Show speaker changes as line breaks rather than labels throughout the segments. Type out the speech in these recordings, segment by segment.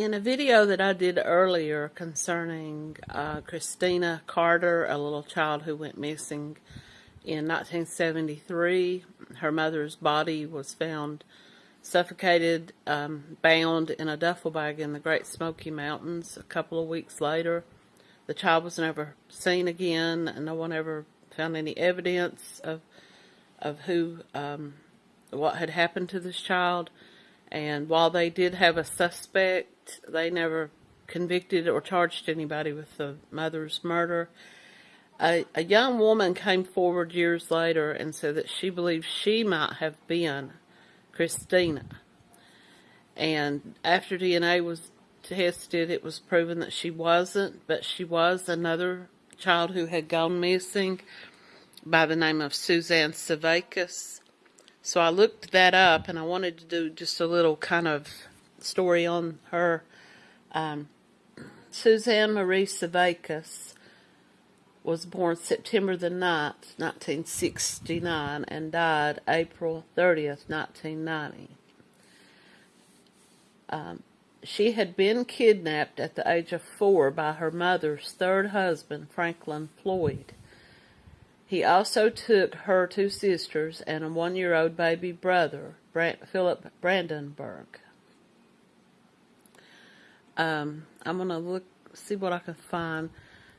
In a video that I did earlier concerning uh, Christina Carter, a little child who went missing in 1973, her mother's body was found suffocated, um, bound in a duffel bag in the Great Smoky Mountains a couple of weeks later. The child was never seen again, and no one ever found any evidence of of who um, what had happened to this child. And while they did have a suspect, they never convicted or charged anybody with the mother's murder. A, a young woman came forward years later and said that she believed she might have been Christina. And after DNA was tested, it was proven that she wasn't, but she was another child who had gone missing by the name of Suzanne Sevakis. So I looked that up and I wanted to do just a little kind of story on her. Um, Suzanne Marie Sevakis was born September the 9th, 1969, and died April 30th, 1990. Um, she had been kidnapped at the age of four by her mother's third husband, Franklin Floyd. He also took her two sisters and a one-year-old baby brother, Philip Brandenburg. Um, I'm going to look, see what I can find.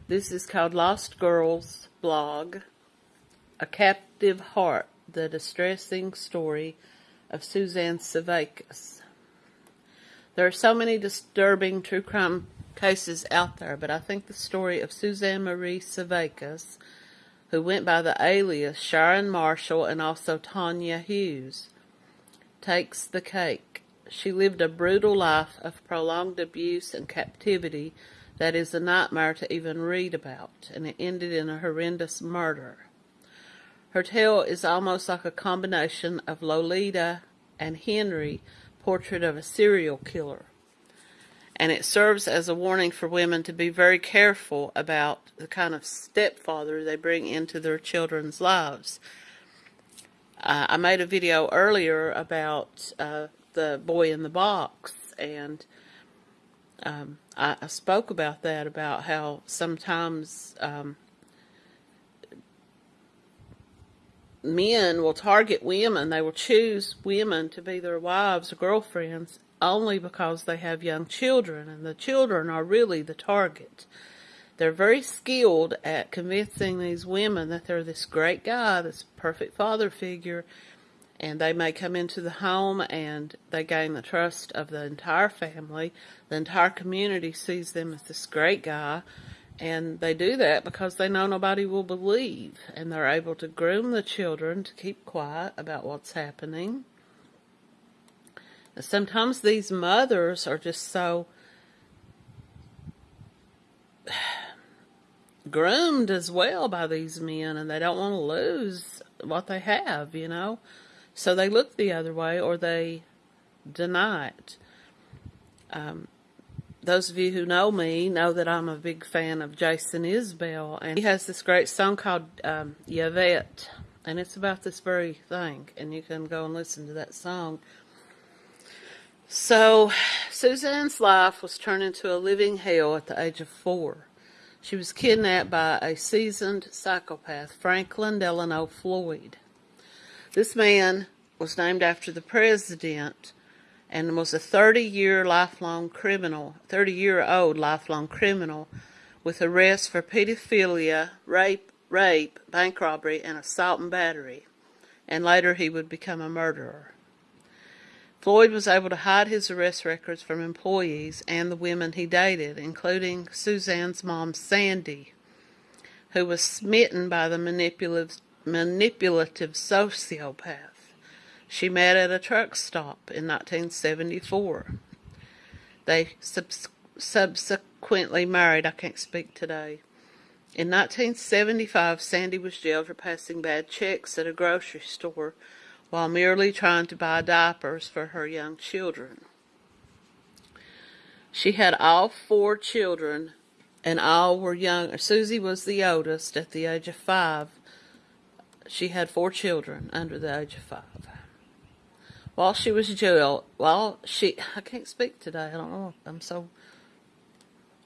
This is called Lost Girls blog, A Captive Heart, the distressing story of Suzanne Sevakis. There are so many disturbing true crime cases out there, but I think the story of Suzanne Marie Sevakis who went by the alias Sharon Marshall and also Tanya Hughes, takes the cake. She lived a brutal life of prolonged abuse and captivity that is a nightmare to even read about, and it ended in a horrendous murder. Her tale is almost like a combination of Lolita and Henry, portrait of a serial killer and it serves as a warning for women to be very careful about the kind of stepfather they bring into their children's lives. Uh, I made a video earlier about uh, the boy in the box, and um, I, I, spoke about that, about how sometimes um, men will target women, they will choose women to be their wives or girlfriends only because they have young children, and the children are really the target. They're very skilled at convincing these women that they're this great guy, this perfect father figure, and they may come into the home and they gain the trust of the entire family. The entire community sees them as this great guy, and they do that because they know nobody will believe, and they're able to groom the children to keep quiet about what's happening sometimes these mothers are just so groomed as well by these men and they don't want to lose what they have, you know. So they look the other way or they deny it. Um, those of you who know me know that I'm a big fan of Jason Isbell, and he has this great song called um, Yvette, and it's about this very thing, and you can go and listen to that song. So, Suzanne's life was turned into a living hell at the age of four. She was kidnapped by a seasoned psychopath, Franklin Delano Floyd. This man was named after the president and was a 30-year lifelong criminal, 30-year-old lifelong criminal with arrests for pedophilia, rape, rape, bank robbery, and assault and battery. And later he would become a murderer. Floyd was able to hide his arrest records from employees and the women he dated, including Suzanne's mom, Sandy, who was smitten by the manipulative, manipulative sociopath. She met at a truck stop in 1974. They subs subsequently married. I can't speak today. In 1975, Sandy was jailed for passing bad checks at a grocery store while merely trying to buy diapers for her young children. She had all four children, and all were young. Susie was the oldest at the age of five. She had four children under the age of five. While she was jailed, while she, I can't speak today, I don't know, I'm so,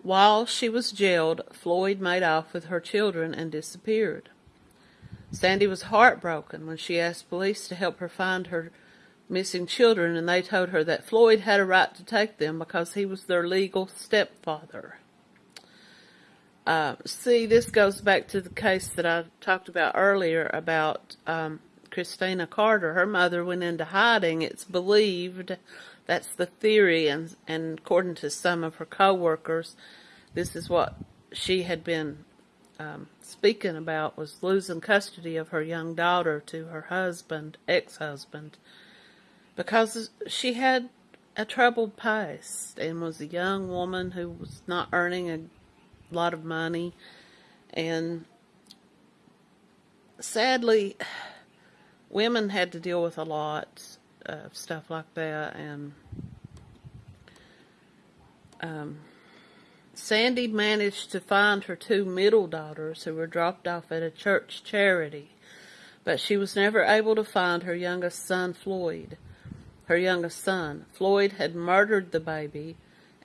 while she was jailed, Floyd made off with her children and disappeared. Sandy was heartbroken when she asked police to help her find her missing children, and they told her that Floyd had a right to take them because he was their legal stepfather. Uh, see, this goes back to the case that I talked about earlier about um, Christina Carter. Her mother went into hiding. It's believed, that's the theory, and, and according to some of her co-workers, this is what she had been um, speaking about was losing custody of her young daughter to her husband, ex-husband, because she had a troubled past and was a young woman who was not earning a lot of money. And sadly women had to deal with a lot of stuff like that. And um, Sandy managed to find her two middle daughters who were dropped off at a church charity but she was never able to find her youngest son Floyd her youngest son. Floyd had murdered the baby,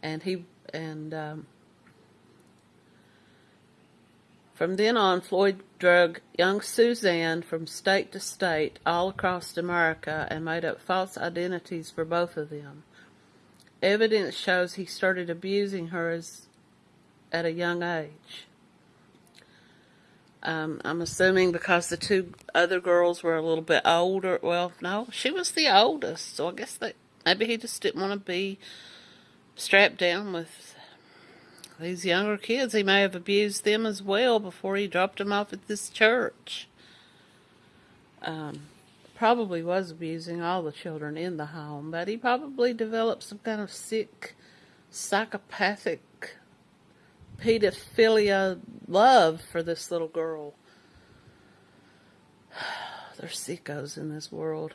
and he and um, from then on, Floyd drug young Suzanne from state to state all across America and made up false identities for both of them. Evidence shows he started abusing her as, at a young age. Um, I'm assuming because the two other girls were a little bit older. Well, no, she was the oldest, so I guess that maybe he just didn't want to be strapped down with these younger kids. He may have abused them as well before he dropped them off at this church. Um, probably was abusing all the children in the home, but he probably developed some kind of sick, psychopathic pedophilia love for this little girl. There's sickos in this world.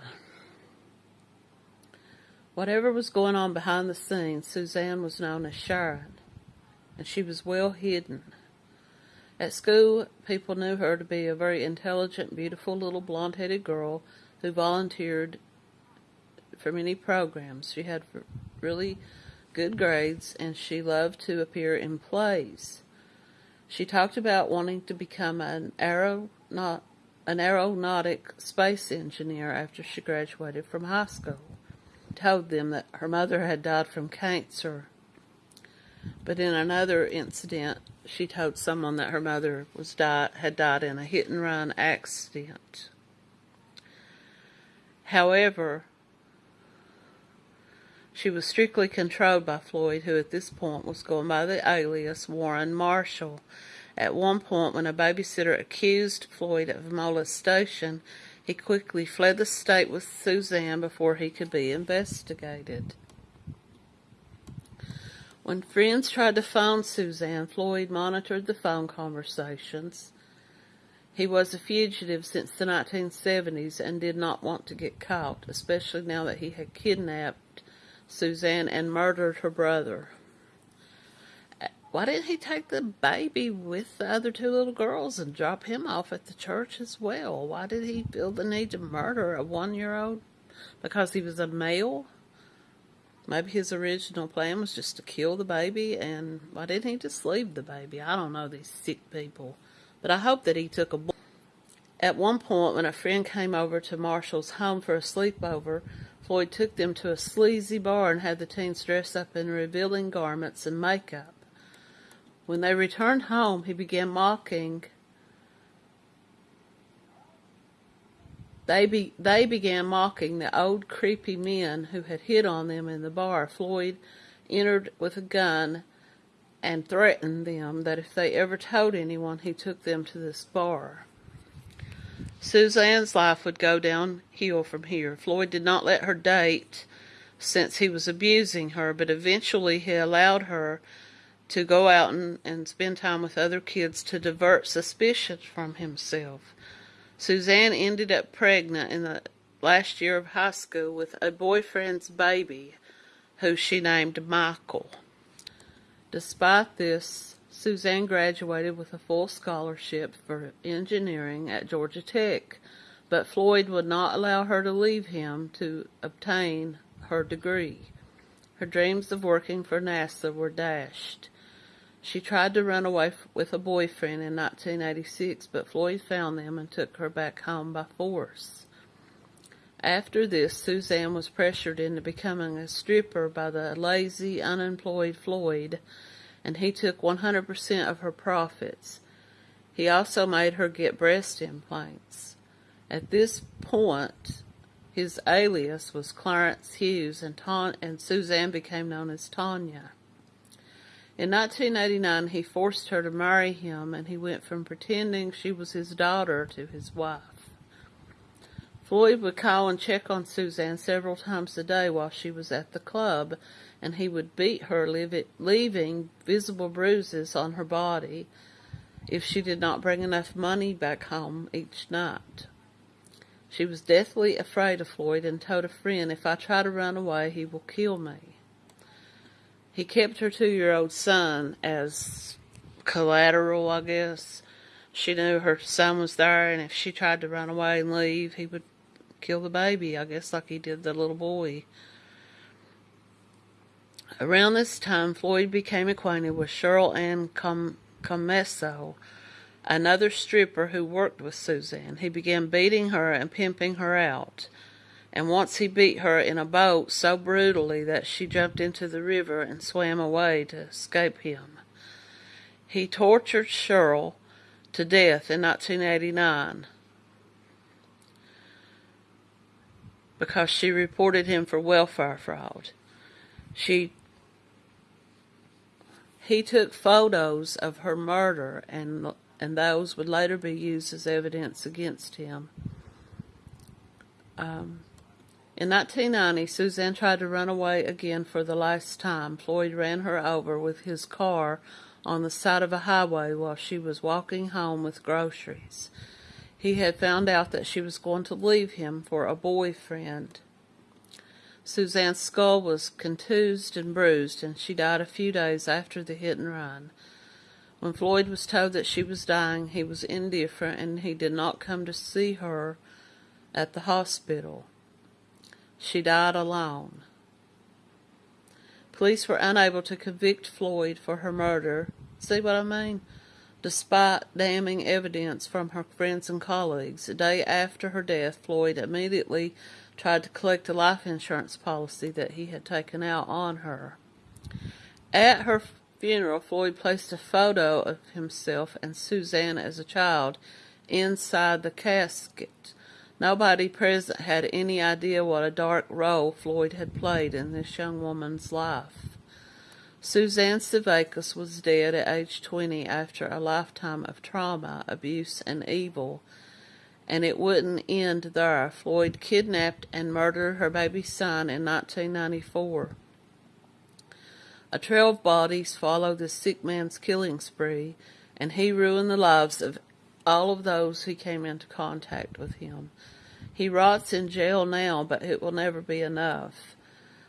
Whatever was going on behind the scenes, Suzanne was known as Sharon, and she was well hidden. At school, people knew her to be a very intelligent, beautiful little blonde-headed girl who volunteered for many programs. She had really good grades, and she loved to appear in plays. She talked about wanting to become an aeronaut, an aeronautic space engineer after she graduated from high school. Told them that her mother had died from cancer, but in another incident, she told someone that her mother was died, had died in a hit and run accident. However, she was strictly controlled by Floyd, who at this point was going by the alias Warren Marshall. At one point, when a babysitter accused Floyd of molestation, he quickly fled the state with Suzanne before he could be investigated. When friends tried to phone Suzanne, Floyd monitored the phone conversations. He was a fugitive since the 1970s and did not want to get caught, especially now that he had kidnapped Suzanne and murdered her brother. Why didn't he take the baby with the other two little girls and drop him off at the church as well? Why did he feel the need to murder a one-year-old? Because he was a male? Maybe his original plan was just to kill the baby, and why didn't he just leave the baby? I don't know these sick people. But I hope that he took a... At one point, when a friend came over to Marshall's home for a sleepover, Floyd took them to a sleazy bar and had the teens dress up in revealing garments and makeup. When they returned home, he began mocking. They, be, they began mocking the old creepy men who had hit on them in the bar. Floyd entered with a gun and threatened them that if they ever told anyone, he took them to this bar. Suzanne's life would go downhill from here. Floyd did not let her date since he was abusing her, but eventually he allowed her to go out and, and spend time with other kids to divert suspicion from himself. Suzanne ended up pregnant in the last year of high school with a boyfriend's baby who she named Michael. Despite this, Suzanne graduated with a full scholarship for engineering at Georgia Tech. but Floyd would not allow her to leave him to obtain her degree. Her dreams of working for NASA were dashed. She tried to run away with a boyfriend in 1986, but Floyd found them and took her back home by force. After this, Suzanne was pressured into becoming a stripper by the lazy, unemployed Floyd, and he took 100% of her profits. He also made her get breast implants. At this point, his alias was Clarence Hughes, and, Ta- and Suzanne became known as Tanya. In 1989, he forced her to marry him, and he went from pretending she was his daughter to his wife. Floyd would call and check on Suzanne several times a day while she was at the club, and he would beat her, leaving visible bruises on her body if she did not bring enough money back home each night. She was deathly afraid of Floyd and told a friend, if I try to run away, he will kill me. He kept her two-year-old son as collateral, I guess. She knew her son was there, and if she tried to run away and leave, he would kill the baby, I guess, like he did the little boy. Around this time, Floyd became acquainted with Cheryl Ann Com- Commesso, another stripper who worked with Suzanne. He began beating her and pimping her out. And once he beat her in a boat so brutally that she jumped into the river and swam away to escape him. He tortured Cheryl to death in 1989 because she reported him for welfare fraud. She he took photos of her murder and and those would later be used as evidence against him. Um, in 1990, Suzanne tried to run away again for the last time. Floyd ran her over with his car on the side of a highway while she was walking home with groceries. He had found out that she was going to leave him for a boyfriend. Suzanne's skull was contused and bruised, and she died a few days after the hit and run. When Floyd was told that she was dying, he was indifferent and he did not come to see her at the hospital. She died alone. Police were unable to convict Floyd for her murder. See what I mean? Despite damning evidence from her friends and colleagues, a day after her death, Floyd immediately tried to collect a life insurance policy that he had taken out on her. At her funeral, Floyd placed a photo of himself and Suzanne as a child inside the casket. Nobody present had any idea what a dark role Floyd had played in this young woman's life. Suzanne Sevakis was dead at age 20 after a lifetime of trauma, abuse, and evil. And it wouldn't end there. Floyd kidnapped and murdered her baby son in 1994. A trail of bodies followed the sick man's killing spree, and he ruined the lives of all of those who came into contact with him. He rots in jail now, but it will never be enough.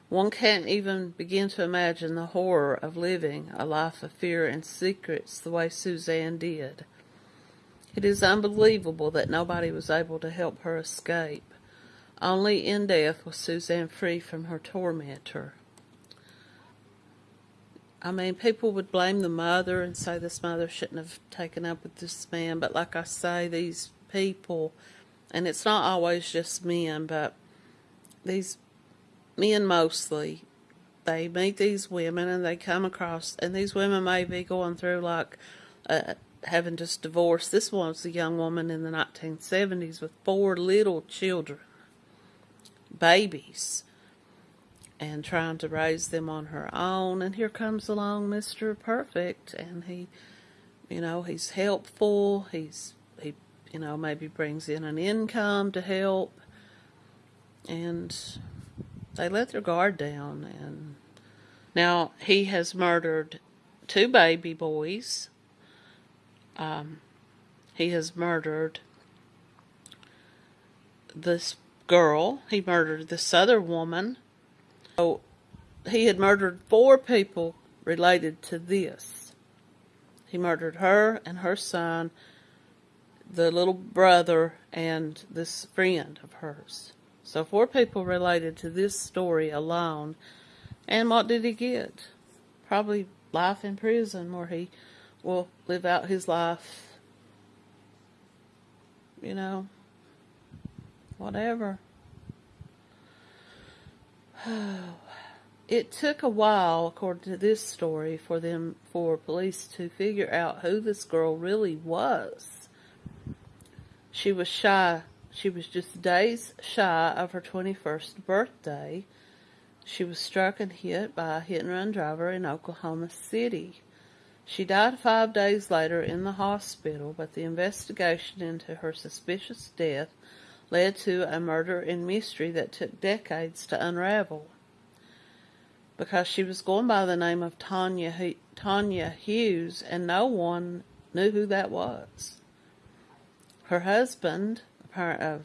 One can't even begin to imagine the horror of living a life of fear and secrets the way Suzanne did. It is unbelievable that nobody was able to help her escape. Only in death was Suzanne free from her tormentor. I mean, people would blame the mother and say this mother shouldn't have taken up with this man, but like I say, these people, and it's not always just men, but these men mostly, they meet these women and they come across, and these women may be going through like uh, having just divorced. This one was a young woman in the 1970s with four little children, babies and trying to raise them on her own. And here comes along Mr. Perfect, and he, you know, he's helpful. He's he, you know, maybe brings in an income to help, and they let their guard down. And now he has murdered two baby boys. Um, he has murdered this girl. He murdered this other woman so he had murdered four people related to this. He murdered her and her son. the little brother, and this friend of hers. So four people related to this story alone. And what did he get? Probably life in prison where he will live out his life, you know, whatever. It took a while, according to this story, for them for police to figure out who this girl really was. She was shy. She was just days shy of her 21st birthday. She was struck and hit by a hit and run driver in Oklahoma City. She died five days later in the hospital, but the investigation into her suspicious death led to a murder and mystery that took decades to unravel because she was going by the name of Tanya Tanya Hughes, and no one knew who that was. Her husband, uh,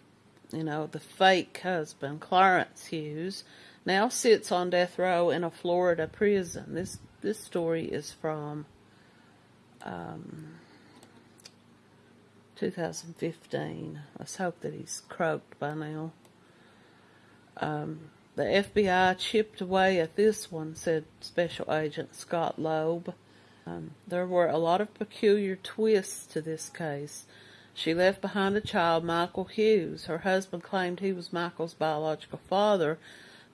you know, the fake husband, Clarence Hughes, now sits on death row in a Florida prison. This this story is from um, 2015. Let's hope that he's croaked by now. Um, the FBI chipped away at this one, said Special Agent Scott Loeb. Um, there were a lot of peculiar twists to this case. She left behind a child, Michael Hughes. Her husband claimed he was Michael's biological father,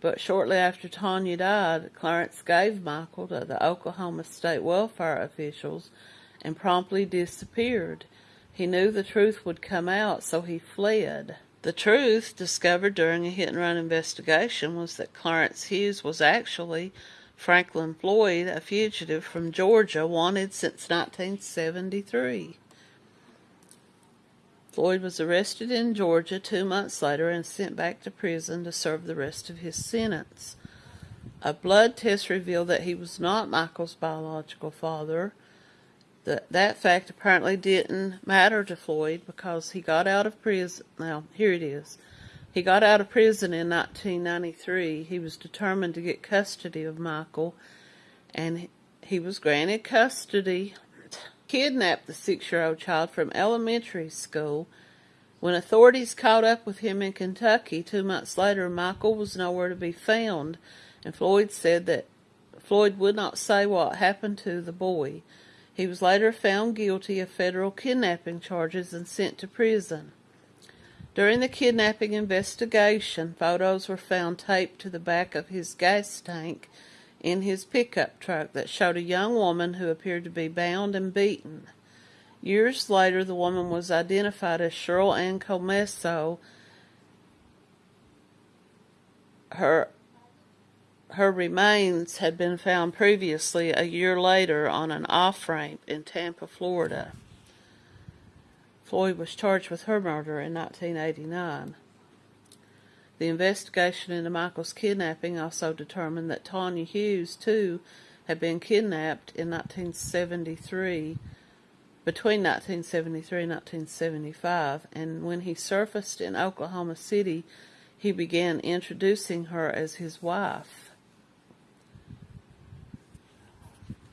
but shortly after Tanya died, Clarence gave Michael to the Oklahoma State welfare officials and promptly disappeared. He knew the truth would come out, so he fled. The truth, discovered during a hit and run investigation, was that Clarence Hughes was actually Franklin Floyd, a fugitive from Georgia, wanted since 1973. Floyd was arrested in Georgia two months later and sent back to prison to serve the rest of his sentence. A blood test revealed that he was not Michael's biological father that that fact apparently didn't matter to Floyd because he got out of prison. Now, here it is. He got out of prison in 1993. He was determined to get custody of Michael, and he was granted custody. Kidnapped the six-year-old child from elementary school. When authorities caught up with him in Kentucky two months later, Michael was nowhere to be found, and Floyd said that Floyd would not say what happened to the boy. He was later found guilty of federal kidnapping charges and sent to prison. During the kidnapping investigation, photos were found taped to the back of his gas tank in his pickup truck that showed a young woman who appeared to be bound and beaten. Years later, the woman was identified as Cheryl Ann Commesso. Her her remains had been found previously a year later on an off ramp in Tampa, Florida. Floyd was charged with her murder in 1989. The investigation into Michael's kidnapping also determined that Tanya Hughes, too, had been kidnapped in 1973, between 1973 and 1975, and when he surfaced in Oklahoma City, he began introducing her as his wife.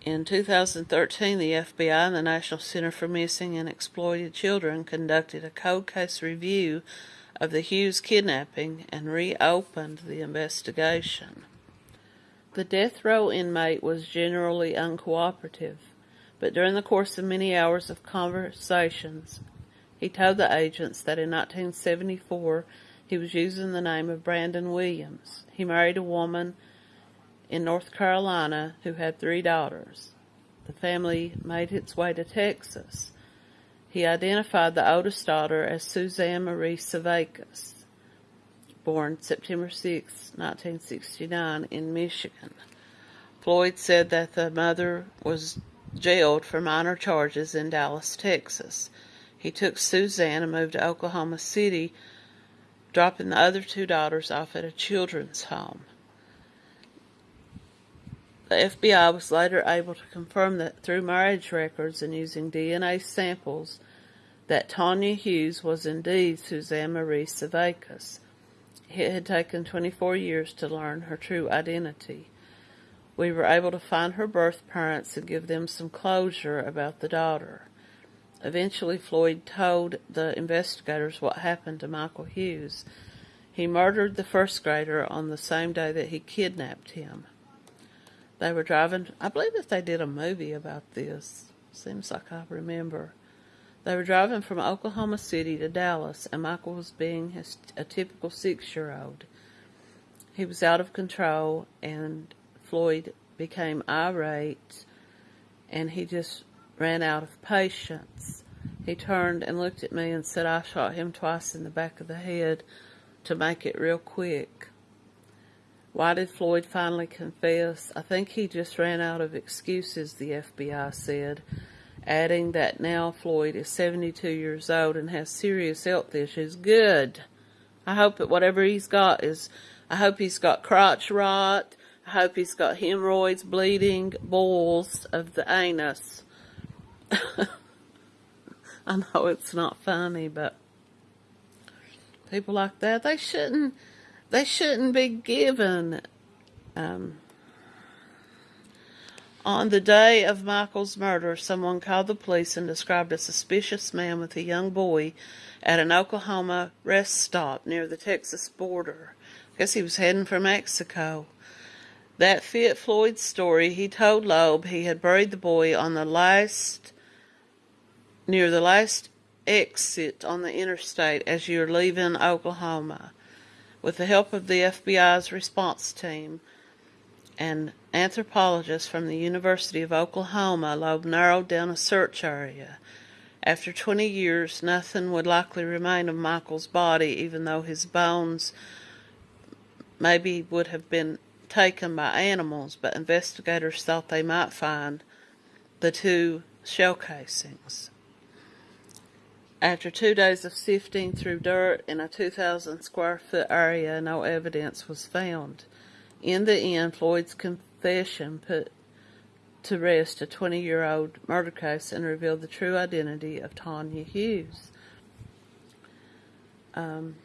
In 2013, the FBI and the National Center for Missing and Exploited Children conducted a cold case review of the Hughes kidnapping and reopened the investigation. The death row inmate was generally uncooperative, but during the course of many hours of conversations, he told the agents that in 1974 he was using the name of Brandon Williams. He married a woman in North Carolina who had three daughters. The family made its way to Texas. He identified the oldest daughter as Suzanne Marie Sevakis, born September 6, 1969, in Michigan. Floyd said that the mother was jailed for minor charges in Dallas, Texas. He took Suzanne and moved to Oklahoma City, dropping the other two daughters off at a children's home. The FBI was later able to confirm that through marriage records and using DNA samples that Tanya Hughes was indeed Suzanne Marie Sevakis. It had taken 24 years to learn her true identity. We were able to find her birth parents and give them some closure about the daughter. Eventually, Floyd told the investigators what happened to Michael Hughes. He murdered the first grader on the same day that he kidnapped him. They were driving, I believe that they did a movie about this. Seems like I remember. They were driving from Oklahoma City to Dallas, and Michael was being his, a typical six year old. He was out of control, and Floyd became irate, and he just ran out of patience. He turned and looked at me and said, I shot him twice in the back of the head to make it real quick. Why did Floyd finally confess? I think he just ran out of excuses, the FBI said, adding that now Floyd is 72 years old and has serious health issues. Good. I hope that whatever he's got is, I hope he's got crotch rot. I hope he's got hemorrhoids, bleeding, balls of the anus. I know it's not funny, but people like that, they shouldn't, they shouldn't be given, um, on the day of Michael's murder, someone called the police and described a suspicious man with a young boy at an Oklahoma rest stop near the Texas border. I guess he was heading for Mexico. That fit Floyd's story. He told Loeb he had buried the boy on the last near the last exit on the interstate as you're leaving Oklahoma. With the help of the FBI's response team and anthropologists from the University of Oklahoma, Loeb narrowed down a search area. After 20 years, nothing would likely remain of Michael's body, even though his bones maybe would have been taken by animals, but investigators thought they might find the two shell casings. After two days of sifting through dirt in a 2,000 square foot area, no evidence was found. In the end, Floyd's confession put to rest a 20 year old murder case and revealed the true identity of Tanya Hughes. Um,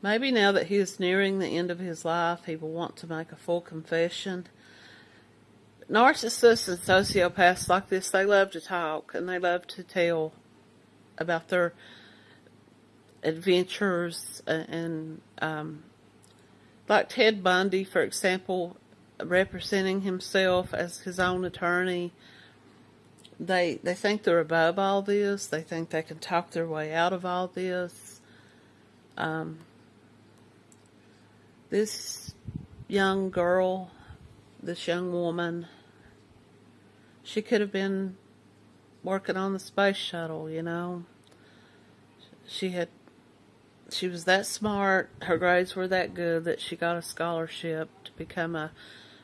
maybe now that he is nearing the end of his life, he will want to make a full confession. Narcissists and sociopaths like this, they love to talk and they love to tell about their adventures and um, like Ted Bundy, for example, representing himself as his own attorney. They they think they're above all this. They think they can talk their way out of all this. Um, this young girl, this young woman, she could have been working on the space shuttle, you know. She had she was that smart, her grades were that good that she got a scholarship to become a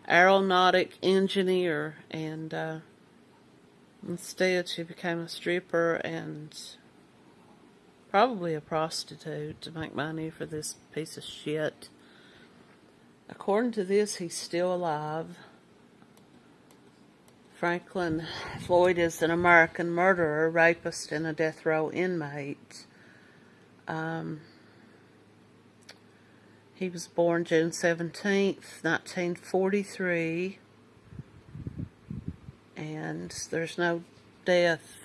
aeronautic engineer and uh, instead she became a stripper and probably a prostitute to make money for this piece of shit. According to this, he's still alive. Franklin Floyd is an American murderer, rapist, and a death row inmate. Um, he was born June 17th, 1943. And there's no death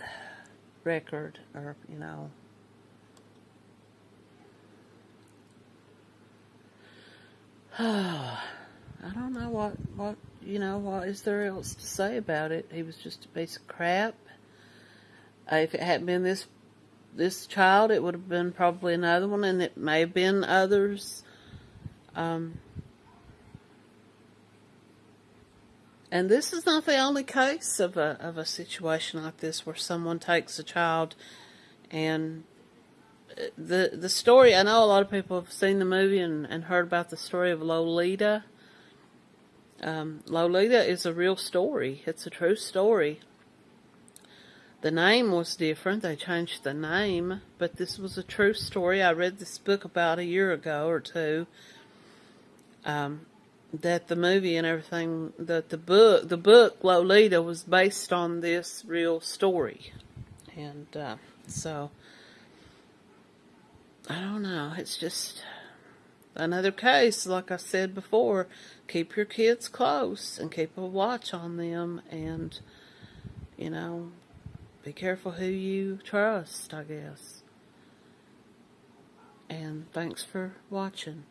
record or, you know. I don't know what, what you know, what is there else to say about it? He was just a piece of crap. Uh, if it hadn't been this this child, it would have been probably another one, and it may have been others. Um, and this is not the only case of a of a situation like this where someone takes a child and uh, the the story. I know a lot of people have seen the movie and, and heard about the story of Lolita um, Lolita is a real story. It's a true story. The name was different. They changed the name, but this was a true story. I read this book about a year ago or two. Um, that the movie and everything, that the book, the book Lolita was based on this real story, and uh, so I don't know. It's just another case, like I said before, keep your kids close and keep a watch on them and, you know, be careful who you trust, I guess. And thanks for watching.